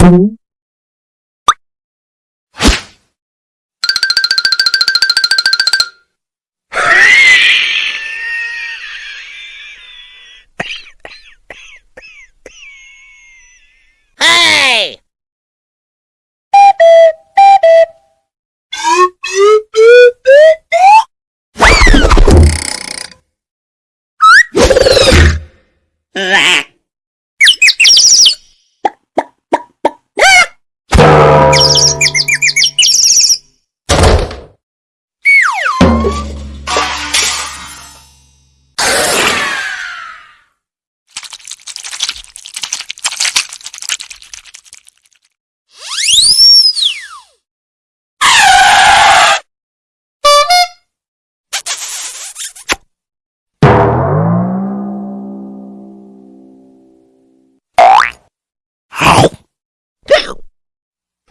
Hey!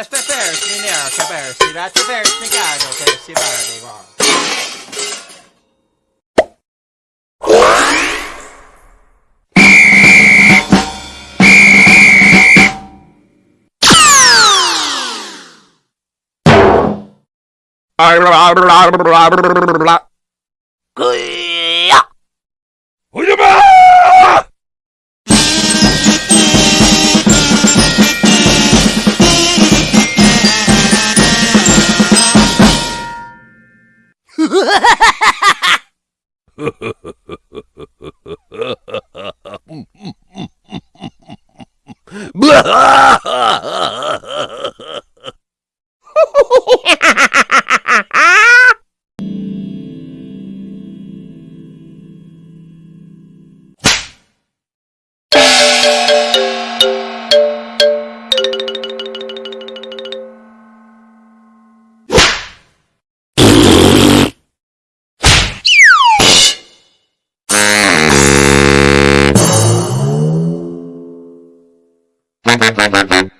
Deste persi, neanche persi, rati persi, caro, persi, parli, va. Blah! Thank you.